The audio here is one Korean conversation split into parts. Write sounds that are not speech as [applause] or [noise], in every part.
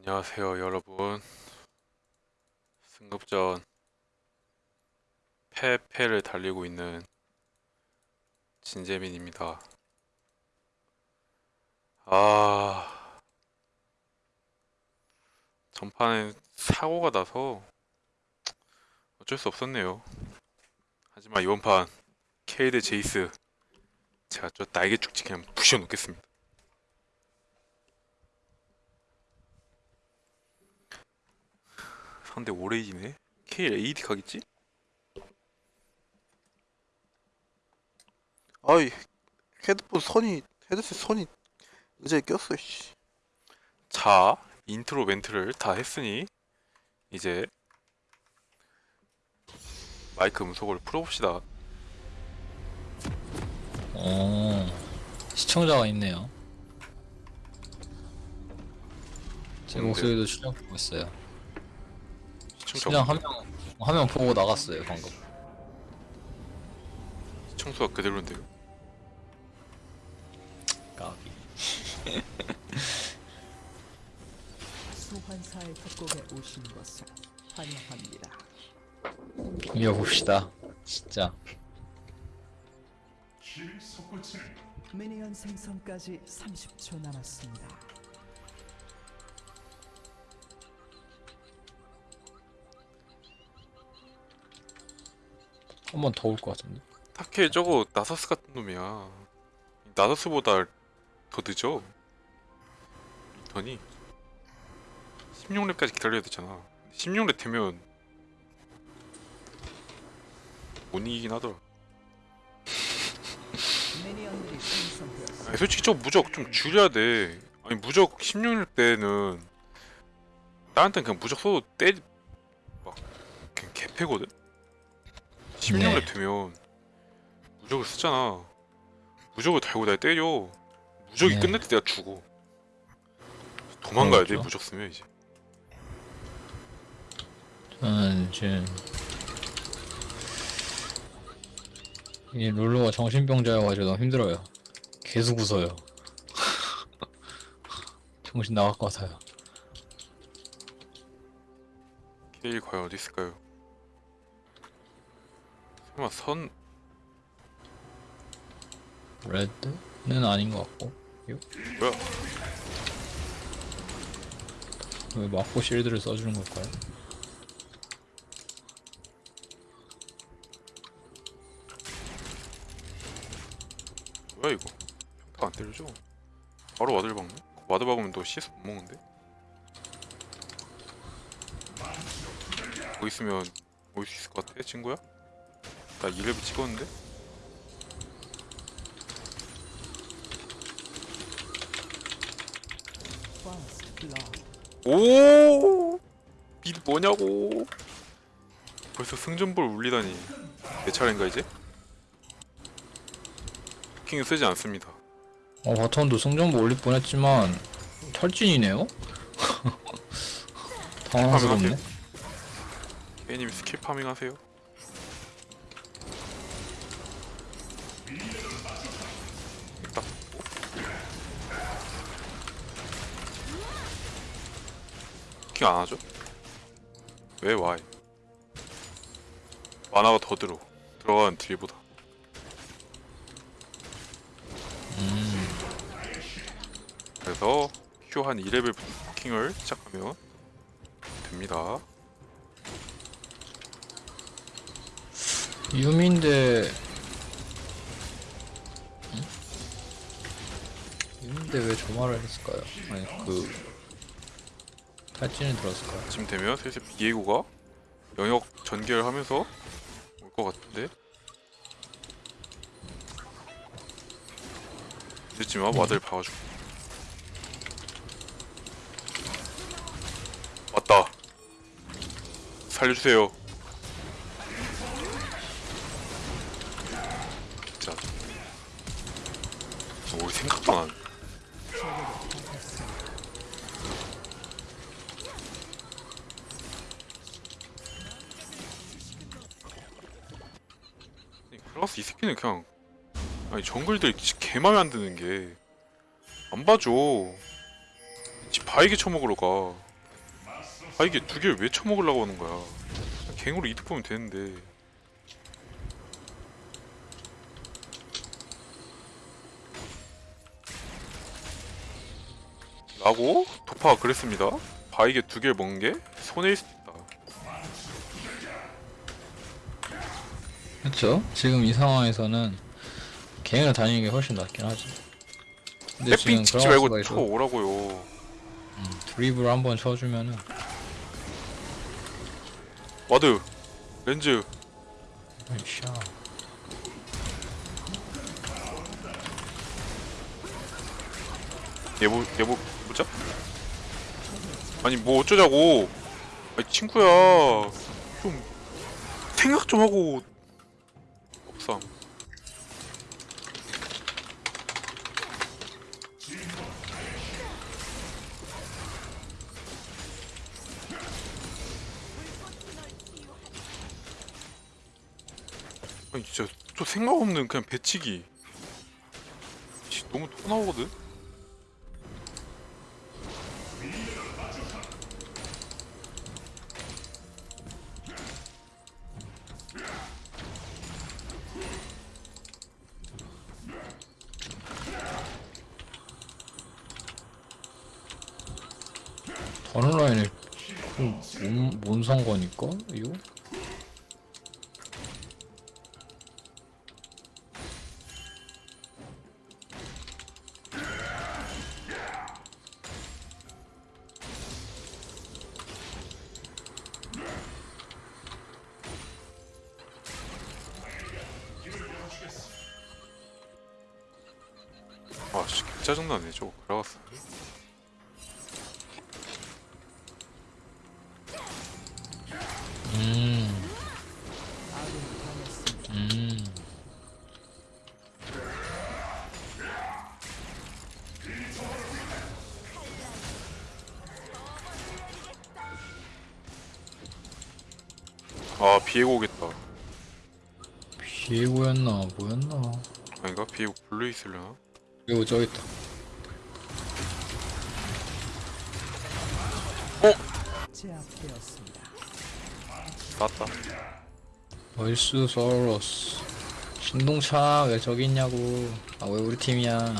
안녕하세요 여러분. 승급전 패패를 달리고 있는 진재민입니다. 아 전판에 사고가 나서 어쩔 수 없었네요. 하지만 이번 판 케이드 제이스 제가 저 날개 축지 그냥 부셔 놓겠습니다 상대 오레이지네? KL AD 가겠지? 아이 헤드폰 선이 헤드셋 선이 의자에 꼈어 씨. 자, 인트로 멘트를 다 했으니 이제 마이크 음속을 풀어봅시다. 어, 시청자가 있네요. 제? 목소리도 출력하고 있어요. 그냥 한 명, 한 명 보고 나갔어요, 방금. 시청수가 그대로인데요. 까비. 소환사의 협곡에 오신 것을 환영합니다. 이겨봅시다. 진짜. 미니언 생성까지 30초 남았습니다. 한 번 더 올 것 같은데. 타케 저거 나서스 같은 놈이야. 나서스보다 더 늦어. 더니 16렙까지 기다려야 되잖아. 16렙 되면 못 이기긴 하더라. 아니, 솔직히 저 무적 좀 줄여야 돼. 아니 무적 16일 때는 때는 그냥 무적 써도 때막 그냥 개패거든. 16일 네. 되면 무적을 쓰잖아. 무적을 달고 날 때려. 무적이 네. 끝날 때 내가 죽어. 도망가야 돼 그렇죠. 무적 쓰면 이제. 저는 지금 이 룰루가 정신병자여가지고 너무 힘들어요. 계속 웃어요. [laughs] 정신 나갈 것 같아요. 케일 과연 어디 있을까요? 설마 선 레드는 아닌 것 같고. 뭐야? 왜 마포 실드를 써주는 걸까요? 뭐야 이거? 평타 안 때려줘? 바로 ward 박네? ward 박으면 너 CS 못 먹는데? 거기 있으면 올 수 있을 것 같아 친구야? 나 2렙을 찍었는데? 오! mid 뭐냐고 벌써 승전볼 울리다니 내 차례인가 이제? 킹 쓰지 않습니다 어, bottom도 승전보 울릴 뻔했지만 탈진이네요? [laughs] 당황스럽네. A님 skill farming 하세요 킹 안 하죠? 왜 와이 만화가 더 들어 들어가는 딜보다 그래서 Q 한 2레벨 킹을 시작하면 됩니다 유미인데 응? 유미인데 왜 저 말을 했을까요? 아니 그 탈진을 들었을까요? 지금 되면 슬슬 비에고가 영역 전개하면서 올 것 같은데? 늦지만 와드를 박아주고. 왔다. 살려주세요. 진짜. 어, 우리 생각도 안 클라스 이 새끼는 그냥. 아니 정글들 개 맘에 안 드는 게. 안 봐줘. 지 바이게 쳐먹으러 가. 아 이게 두 개를 왜 쳐먹으려고 하는 거야? 그냥 갱으로 이득 보면 되는데. 라고? 도파가 그랬습니다. 바이게 두 개를 먹은 게 손해일 수도 그렇죠. 지금 이 상황에서는 갱을 다니는 게 훨씬 낫긴 하지. 근데 랩핑 찍지 말고 수가 있어. 쳐오라고요 드리블 한번 쳐주면은 와드 렌즈 샤. 얘뭐 얘뭐 보자 아니 뭐 어쩌자고 아니 친구야 좀 생각 좀 하고 없삼 아니 진짜 또 생각 없는 그냥 배치기. 씨, 너무 토 나오거든 짜증나네 저거 그라가스 음. 음. 아 비에고 오겠다 비에고였나 뭐였나? 아닌가? 비에고 블루 있으려나? 이거 저기 있다. 제압되었습니다. 나왔다 얼스 서러스. 신동차 왜 저기 있냐고. 아 왜 우리 팀이야?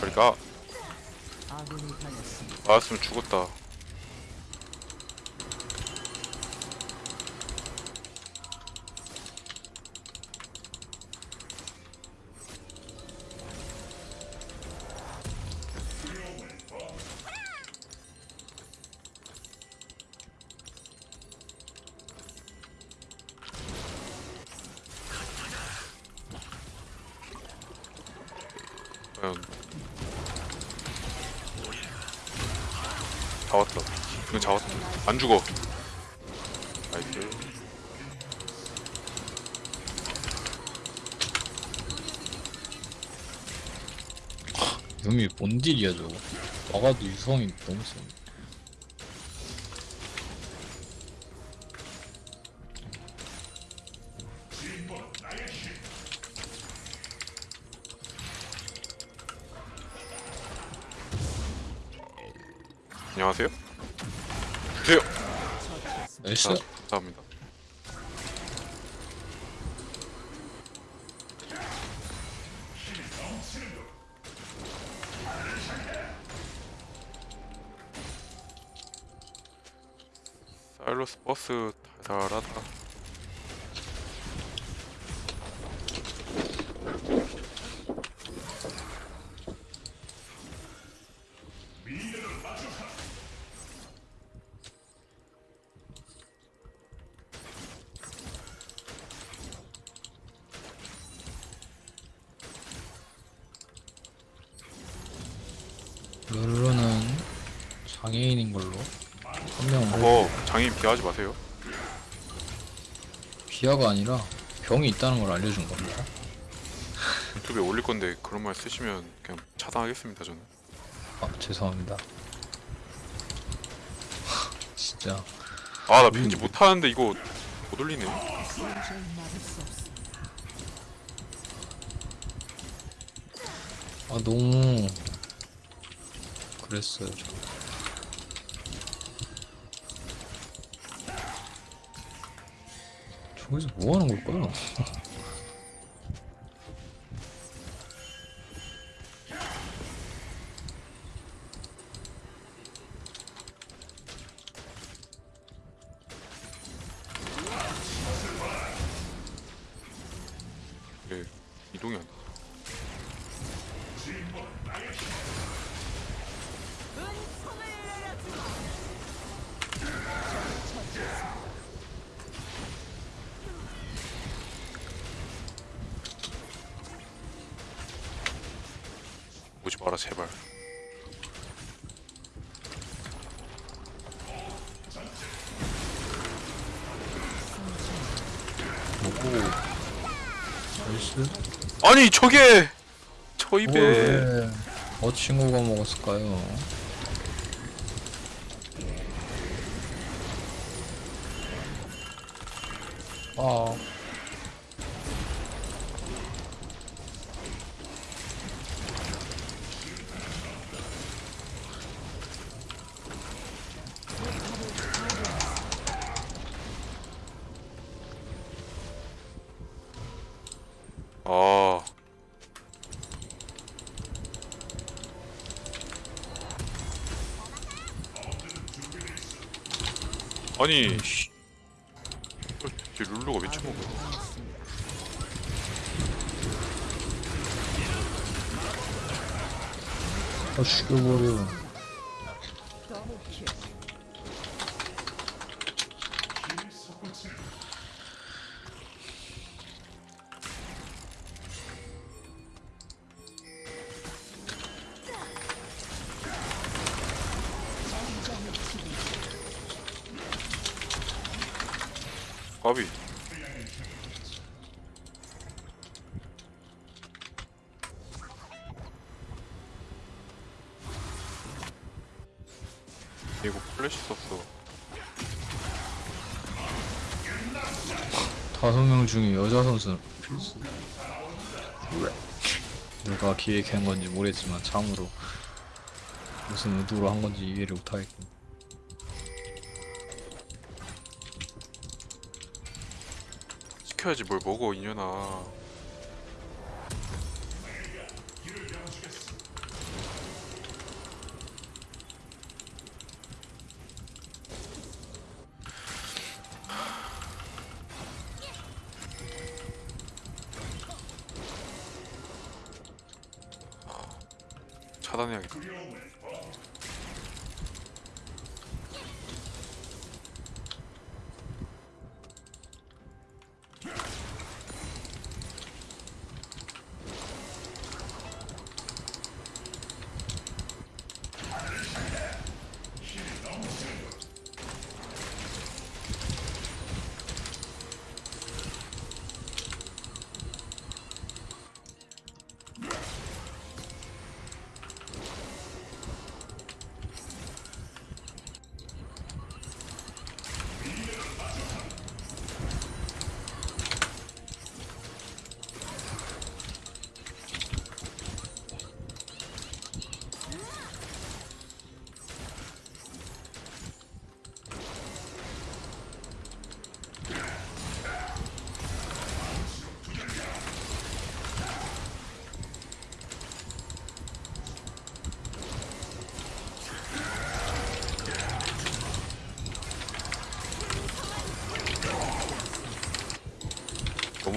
저리가 아군이 당했습니다. 나왔으면 죽었다 죽어 나이스 유미 뭔 딜이야 저거. 막아도 유성이 너무 세. 안녕하세요 나이스. 자, 감사합니다 사일러스 버스 달달하다 룰루는 장애인인 걸로. 한 명은 그거 장애인 비하하지 마세요 비하가 아니라 병이 있다는 걸 알려준 겁니다. 유튜브에 올릴 건데 그런 말 쓰시면 그냥 차단하겠습니다 저는 아 죄송합니다. [laughs] 진짜 아 나 편집 못하는데 이거 못 올리네. 아 너무 그랬어요 저. 저기서 뭐 하는 걸까요? 뭐고 나이스 아니 저게 저 뭐, 입에 왜? 어 친구가 먹었을까요? 아아 아니 씨. 어, 쟤 룰루가 왜 쳐먹어 아, 죽여버려 기획한 건지 모르겠지만 참으로 무슨 의도로 한 건지 이해를 못하겠고. 시켜야지 뭘 먹어 이년아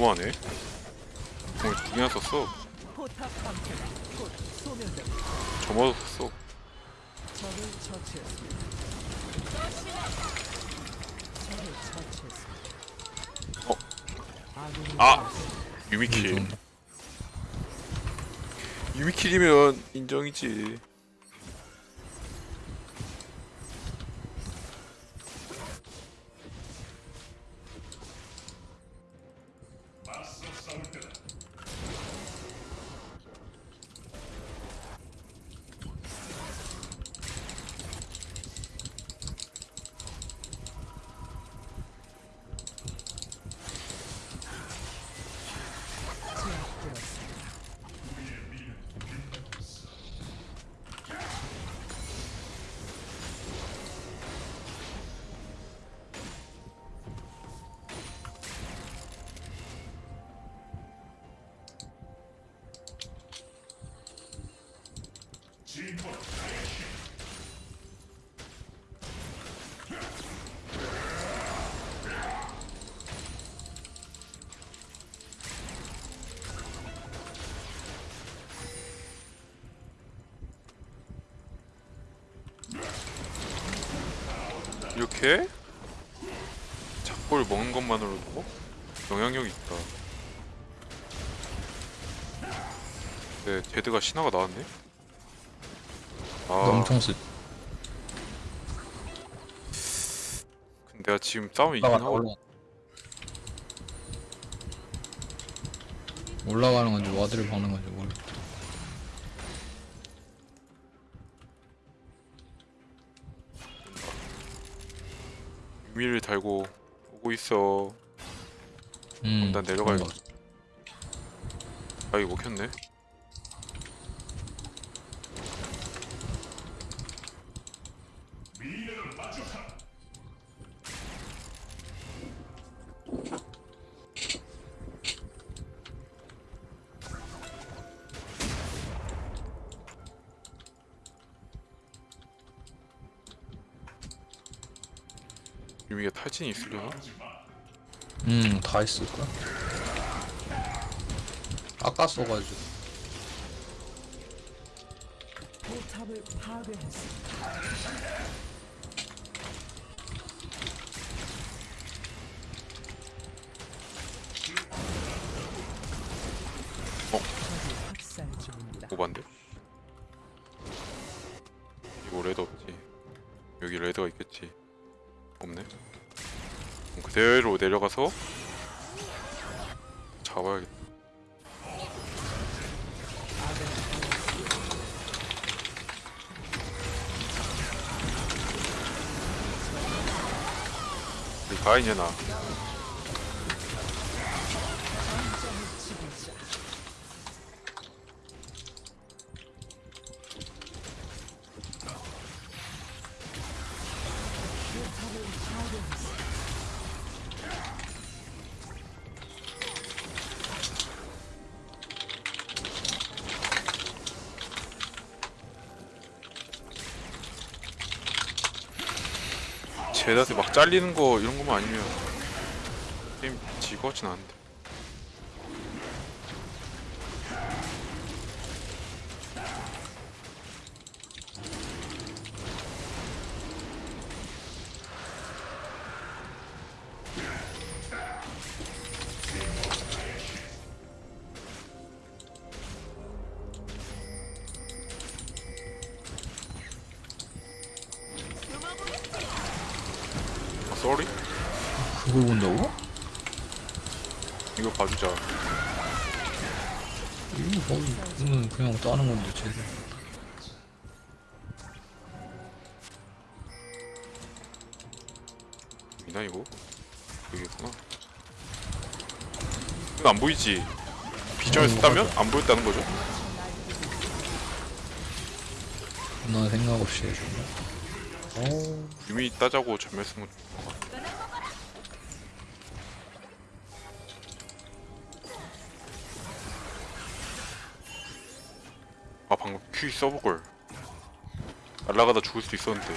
너무하네 오늘 두 개나 썼어. 저마다 썼어. 어? 아! 유미킬 유미킬이면 인정이지 이렇게? 작골 먹는 것만으로도 영향력이 있다. 네 데드가 신화가 나왔네. 아, 엄청 쓰. 근데 내가 지금 싸움 이긴 올라가 하고 올라. 올라가는 건지 와드를 박는 건지 모르겠다. 유미를 달고 오고 있어. 음. 난 내려가야겠다. 아 이거 먹혔네. 다 있을 거야. 아까 써가지고. 포탑을 파괴했습니다. 어? 학살 중입니다. 오반데? 이거 레드 없지 여기 레드가 있겠지 없네 그럼 그대로 내려가서 우리 가인이야 나 제다한테 막 잘리는 거 이런 것만 아니면 게임 지고 같진 않은데 있나 이거? 여기 있구나 이건 안 보이지? 비전에서 따면 안 보였다는 거죠? 나 생각 없이 해준다. 어, 유미 따자고 전멸 것 같아 아 방금 큐 써볼 걸 날라가다 죽을 수도 있었는데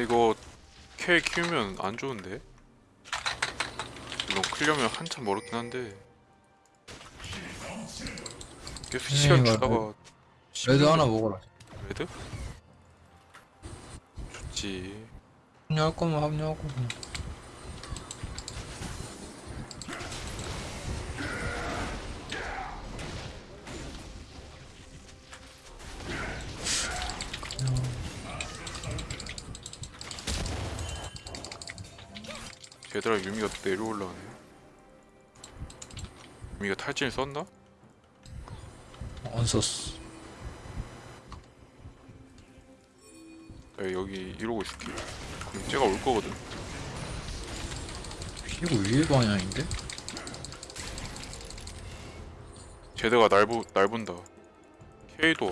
근데 이거 케일 키우면 안 좋은데? 물론 클려면 한참 멀었긴 한데. 계속 네, 시간 이거 주다가 red 하나 먹어라. red? 좋지. 합류할 거면 합류하고 그냥 얘들아 유미가 또 내려올라오네 유미가 탈진을 썼나? 안 썼어 나 여기 이러고 있을게 그럼 쟤가 올 거거든 이거 위에 방향인데? 쟤네가 날, 보, 날 본다 K도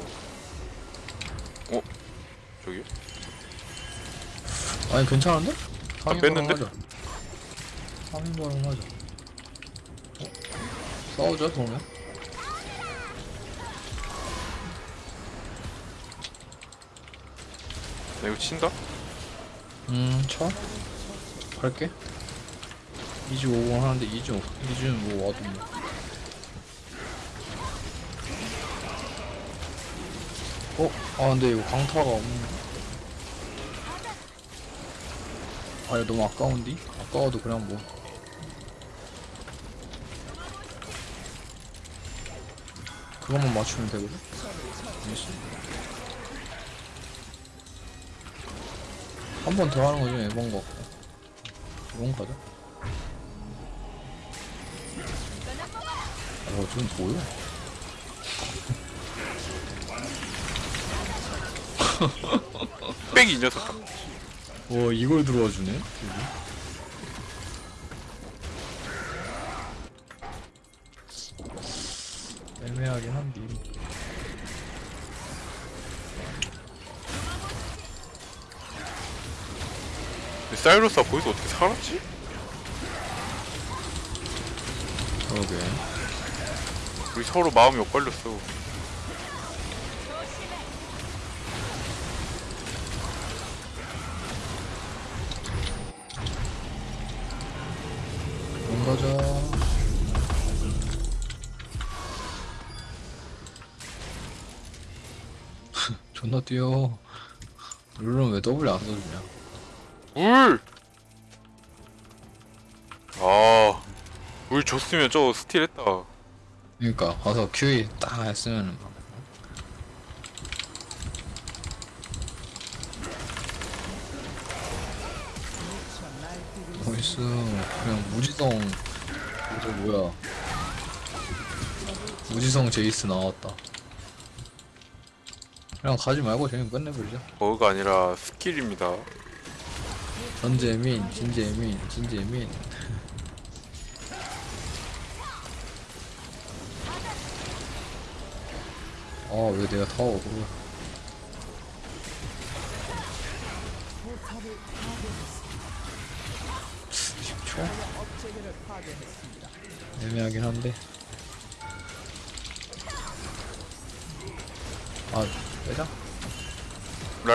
어? 저기? 아니 괜찮은데? 상인 뺐는데? 하자 바람 하자 어? 싸우자 그러면 나 이거 친다? 음 쳐? 갈게 이즈 50 하는데 이즈 이즈는 뭐 와도 뭐 어? 아 근데 이거 강타가 없네 아 이거 너무 아까운디? 아까워도 그냥 뭐 그것만 맞추면 되거든? 한 번 더 하는 거좀 애번 거. 같고 이건 가자 어좀 뭐야? [laughs] 빽이 이 녀석아. 와 이걸 들어와 주네 애매 하긴 한데. 근데 사이러스가 거기서 어떻게 살았지? 그러게. 우리 서로 마음이 엇갈렸어 뛰어 룰은 왜 더블 안 써주냐? 물! 아, 물 줬으면 저 스틸 했다. 그니까 가서 QE 딱 했으면은 막 나이스 그냥 무지성 저 뭐야? 무지성 제이스 나왔다 그냥 가지 말고 그냥 끝내버리자 버그가 아니라 스킬입니다. 전재민 진재민 진재민 아왜 내가 타워. 애매하긴 한데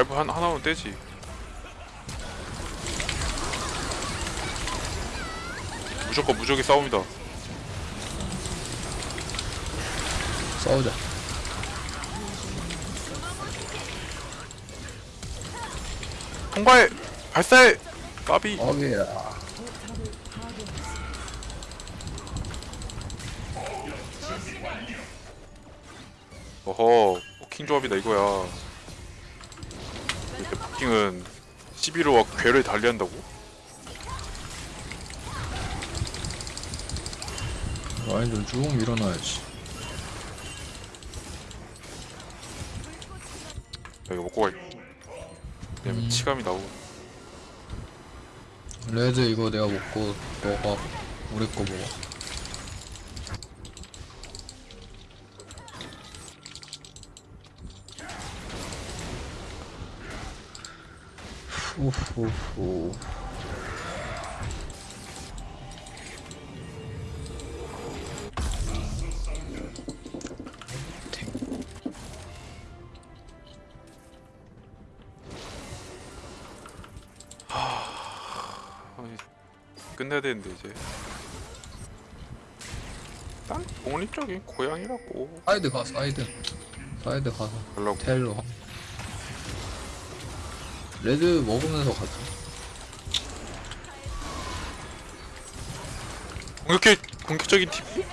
라이브 한, 하나만 떼지. 무조건 무적의 싸움이다. 싸우자 통과해! 발사해! 까비! 어게야 어허, 포킹 조합이다 이거야. 포킹은 11호와 괴를 달리한다고? 라인 좀쭉 밀어놔야지 나 이거 먹고 갈게. 왜냐면 음. 치감이 나오고. 레드 이거 내가 먹고 너가 우리 거 먹어 후후후 끝내야 되는데 이제. 난 독립적인 고향이라고 사이드 가 사이드 사이드 가서. 텔로 하- 레드 먹으면서 가자. 공격해 공격적인 TV.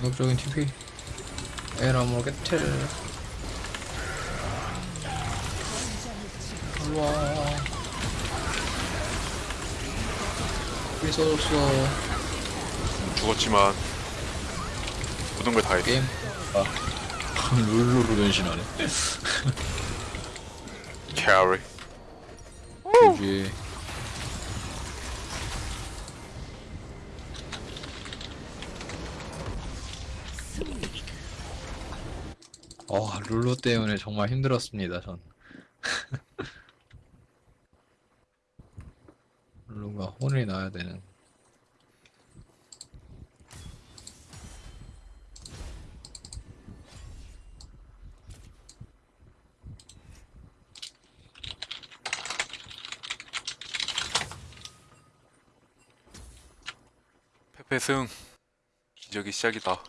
공격적인 TP 에라 모르겠텔. 일로와. TP 써줬어 죽었지만 모든 걸 다 했어. 게임. 아 룰루로 변신하네 [laughs] 캐리. GG 어 룰루 때문에 정말 힘들었습니다 전. [laughs] 룰루가 혼이 나야 되는 페페승 기적의 시작이다.